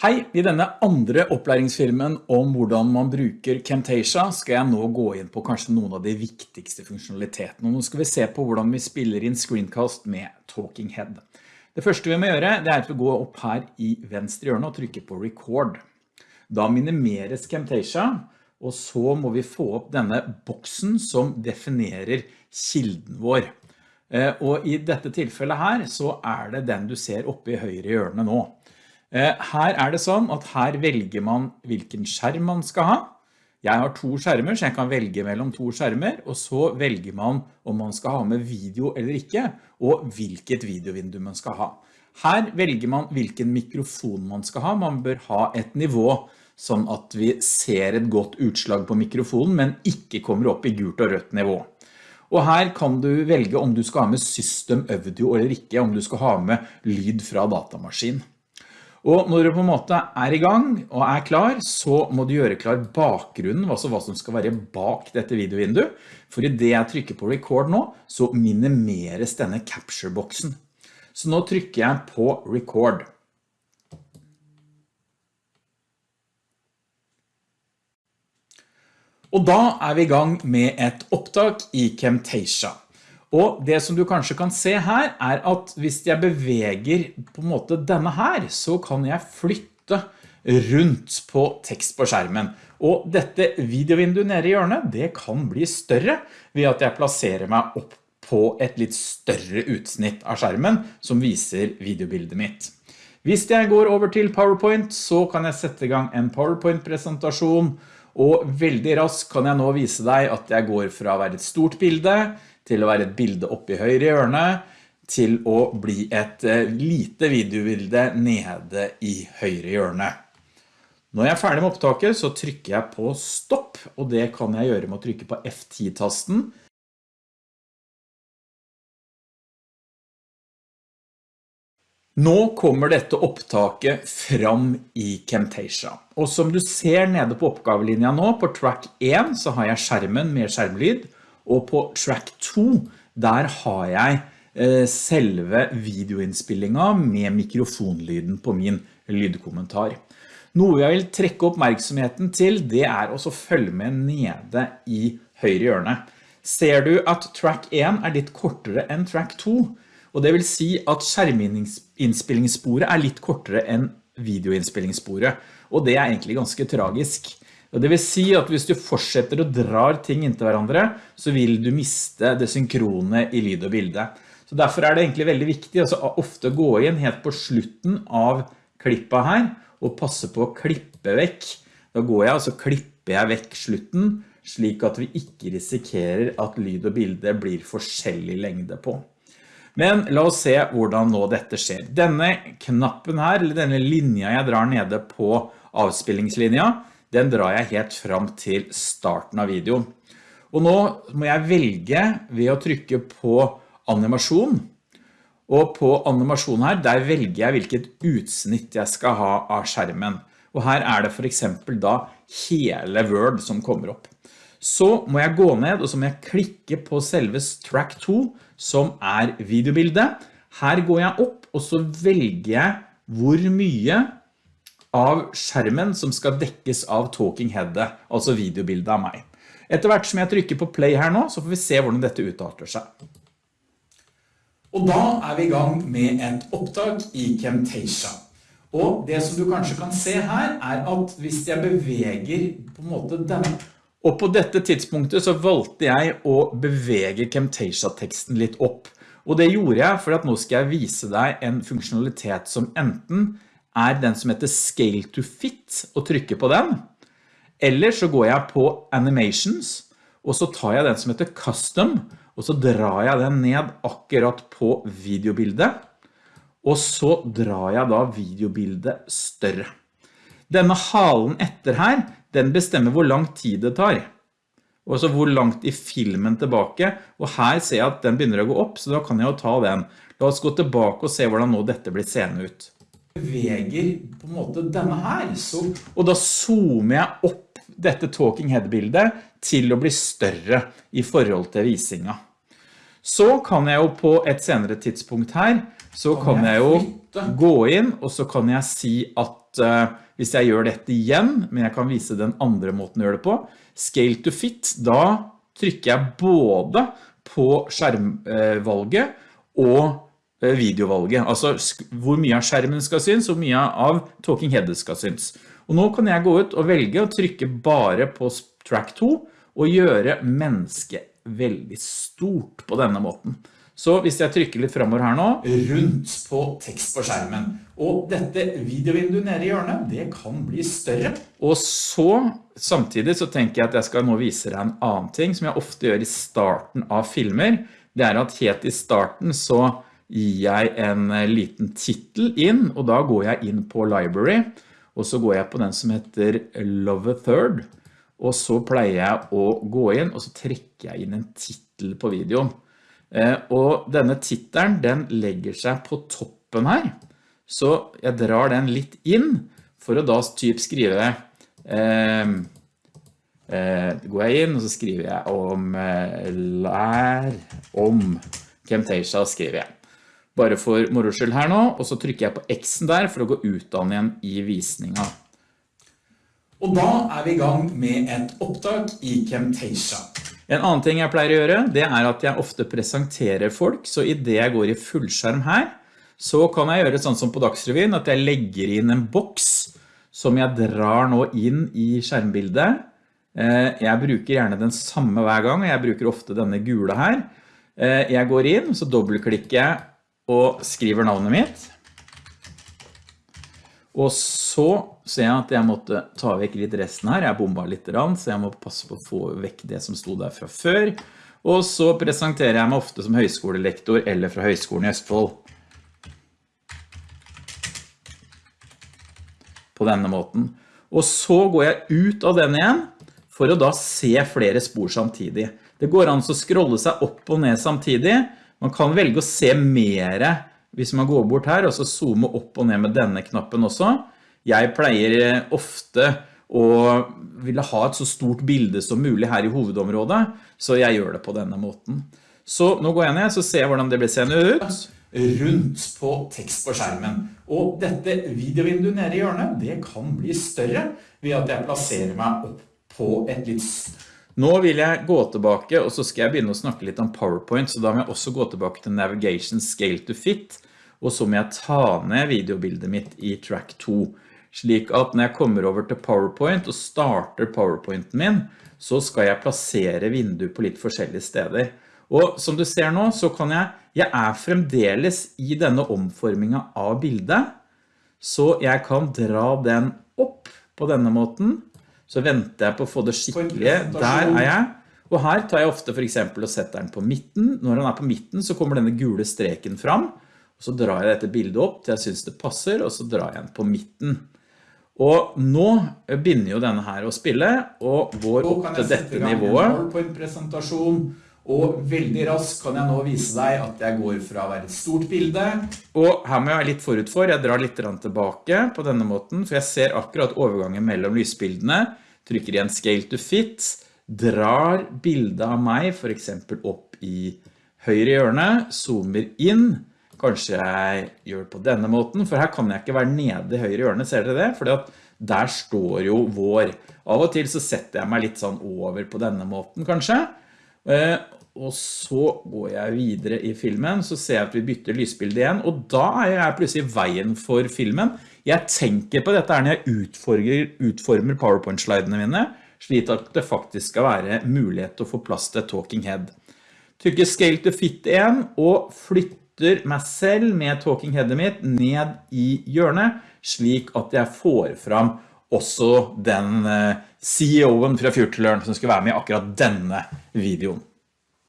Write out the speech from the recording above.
Hei, i denne andre opplæringsfilmen om hvordan man bruker Camtasia skal jeg nå gå inn på kanskje noen av de viktigste funksjonalitetene. Nå skal vi se på hvordan vi spiller inn screencast med Talking Head. Det første vi må gjøre det er at vi går opp her i venstre hjørne og trykker på Record. Da minimeres Camtasia, og så må vi få opp denne boksen som definerer kilden vår. Eh, og i dette tilfellet her så er det den du ser oppe i høyre hjørne nå. Eh, her er det sånn at her velger man hvilken skjerm man skal ha. Jeg har to skjermer, så jeg kan velge mellom to skjermer, og så velger man om man skal ha med video eller ikke, og hvilket videovindu man skal ha. Her velger man hvilken mikrofon man skal ha. Man bør ha et nivå sånn at vi ser et godt utslag på mikrofonen, men ikke kommer opp i gult og rødt nivå. Og her kan du velge om du skal ha med system audio eller ikke, om du skal ha med lyd fra datamaskin. Og når du på en måte er i gang og er klar, så må du gjøre klar bakgrunnen, altså hva som skal være bak dette videovinduet. For i det jeg trykker på record nå, så minimeres denne capture-boksen. Så nå trykker jeg på record. Og da er vi i gang med et opptak i Camtasia. Og det som du kanskje kan se her er at hvis jeg beveger på en måte denne her, så kan jeg flytte rundt på tekst på skjermen. Og dette videovinduet nede i hjørnet, det kan bli større ved at jeg plasserer meg opp på et litt større utsnitt av skjermen som viser videobildet mitt. Hvis jeg går over til PowerPoint, så kan jeg sette i gang en PowerPoint-presentasjon, og veldig raskt kan jeg nå vise deg at jeg går fra å være et stort bilde til å være et bilde oppe i høyre hjørne, til å bli et eh, lite videobilde nede i høyre hjørne. Når jeg er ferdig med opptaket så trykker jeg på stopp, og det kan jeg gjøre med å trykke på F10-tasten. Nå kommer dette opptaket fram i Camtasia. Og som du ser nede på oppgavelinja nå, på track 1 så har jeg skjermen med skjermlyd, og på track 2, der har jeg eh, selve videoinnspillingen med mikrofonlyden på min lydkommentar. Noe jeg vil trekke oppmerksomheten til, det er å følge med nede i høyre hjørne. Ser du at track 1 er litt kortere enn track 2, og det vil si at skjerminnspillingssporet er litt kortere enn videoinnspillingssporet, og det er egentlig ganske tragisk. Det vil si at hvis du fortsetter å drar ting inntil hverandre, så vil du miste det synkrone i lyd og bilde. Så derfor er det egentlig veldig viktig altså, ofte gå inn helt på slutten av klippa her, og passe på å klippe vekk. Da går jeg, og så klipper jeg vekk slutten, slik at vi ikke risikerer at lyd og bilde blir forskjellig lengde på. Men la oss se hvordan nå dette skjer. Denne knappen her, eller denne linja jeg drar nede på avspillingslinja, den drar jeg helt fram til starten av videoen. Og nå må jeg velge ved å trykke på animasjon. Og på animasjon her, der velger jeg hvilket utsnitt jeg skal ha av skjermen. Og her er det for eksempel da hele Word som kommer opp. Så må jeg gå ned, og så må jeg klikke på selve track 2, som er videobildet. Her går jeg opp, og så velger jeg hvor mye av skjermen som skal dekkes av talking headet, altså videobildet av meg. Etter hvert som jeg trykker på play her nå, så får vi se hvordan dette utarter seg. Og da er vi i gang med et opptak i Camtasia. Og det som du kanskje kan se her er at hvis jeg beveger på en måte denne, og på dette tidspunktet så valgte jeg å bevege Camtasia-teksten litt opp. Og det gjorde jeg for at nå skal jeg vise deg en funksjonalitet som enten er den som heter Scale to Fit, og trykker på den. Eller så går jeg på Animations, og så tar jeg den som heter Custom, og så drar jeg den ned akkurat på videobildet, og så drar jeg da videobildet større. Denne halen etter her, den bestemmer hvor lang tid det tar. Og så hvor langt i filmen tilbake, og her ser jeg at den begynner å gå opp, så da kan jeg jo ta den. La oss gå tilbake og se hvordan nå dette blir seende ut beveger på en måte denne her, så, og da zoomer jeg opp dette talking head-bildet til å bli større i forhold til visinga. Så kan jeg jo på et senere tidspunkt her, så kan jeg jo gå inn, og så kan jeg si at uh, hvis jeg gjør dette igjen, men jeg kan vise den andre måten å gjøre det på, scale to fit, da trykker jeg både på skjermvalget og eh, videovalget, altså hvor mye av skjermen skal synes, og mye av talking headet skal synes. Og nå kan jeg gå ut og velge å trykke bare på track 2 og gjøre mennesket veldig stort på denne måten. Så hvis jeg trykker litt fremover her nå, rundt på tekst på skjermen, og dette videovinduet nede i hjørnet, det kan bli større. Og så, samtidig så tenker jeg at jeg skal nå vise deg en annen ting som jeg ofte gjør i starten av filmer. Det er at helt i starten så gir jeg en liten titel inn, og da går jeg inn på library, og så går jeg på den som heter Love a Third, og så pleier jeg å gå inn, og så trekker jeg inn en titel på videoen. Eh, og denne titelen, den legger seg på toppen her. Så jeg drar den litt inn, for å da typ skrive, eh, eh, går jeg inn, og så skriver jeg om eh, lær om Camtasia, skriver jeg bare for moroskyld her nå, og så trykker jeg på X-en der for å gå ut av den igjen i visninga. Og da er vi i gang med et opptak i Camtasia. En annen ting jeg pleier å gjøre, det er at jeg ofte presenterer folk, så i det jeg går i fullskjerm her, så kan jeg gjøre sånn som på Dagsrevyen, at jeg legger inn en boks som jeg drar nå inn i skjermbildet. Eh, jeg bruker gjerne den samme hver gang, og jeg bruker ofte denne gule her. Eh, jeg går inn, så dobbeltklikker jeg og skriver navnet mitt. Og så ser jeg at jeg måtte ta vekk litt resten her. Jeg bomba litt, så jeg må passe på å få vekk det som sto der fra før. Og så presenterer jeg meg ofte som høyskolelektor eller fra Høyskolen i Østfold. På denne måten. Og så går jeg ut av den igjen for å da se flere spor samtidig. Det går an å scrolle seg opp og ned samtidig, man kan velge å se mer hvis man går bort her, og så zoome opp og ned med denne knappen også. Jeg pleier eh, ofte å ville ha et så stort bilde som mulig her i hovedområdet, så jeg gjør det på denne måten. Så nå går jeg ned, så ser jeg hvordan det blir seende ut. Rundt på tekst på skjermen. Og dette videovinduet nede i hjørnet, det kan bli større ved at jeg plasserer meg opp på et litt nå vil jeg gå tilbake, og så skal jeg begynne å snakke litt om PowerPoint, så da må jeg også gå tilbake til Navigation Scale to Fit, og så må jeg ta ned videobildet mitt i Track 2, slik at når jeg kommer over til PowerPoint og starter PowerPointen min, så skal jeg plassere vinduet på litt forskjellige steder. Og som du ser nå, så kan jeg, jeg er fremdeles i denne omformingen av bildet, så jeg kan dra den opp på denne måten, så venter jeg på å få det skikkelige. Der er jeg. Og her tar jeg ofte for eksempel og setter den på midten. Når den er på midten så kommer denne gule streken fram. Og så drar jeg dette bildet opp til jeg synes det passer, og så drar jeg den på midten. Og nå begynner jo denne her å spille, og går opp til dette nivået. På en presentasjon, og veldig raskt kan jeg nå vise deg at jeg går fra å være et stort bilde. Og her må jeg være litt forut for, jeg drar litt tilbake på denne måten, for jeg ser akkurat overgangen mellom lysbildene, trykker igjen Scale to Fit, drar bildet av meg for eksempel opp i høyre hjørne, zoomer inn, kanskje jeg gjør det på denne måten, for her kan jeg ikke være nede i høyre hjørne, ser dere det? Fordi at der står jo vår. Av og til så setter jeg meg litt sånn over på denne måten kanskje, Eh, og så går jeg videre i filmen, så ser jeg at vi bytter lysbildet igjen, og da er jeg plutselig veien for filmen. Jeg tenker på dette når jeg utformer, utformer PowerPoint-slidene mine, slik at det faktisk skal være mulighet til å få plass til Talking Head. Trykker Scale to Fit 1 og flytter meg selv med Talking Headet mitt ned i hjørnet, slik at jeg får fram også den eh, CEO-en fra FutureLearn som skal være med i akkurat denne videoen.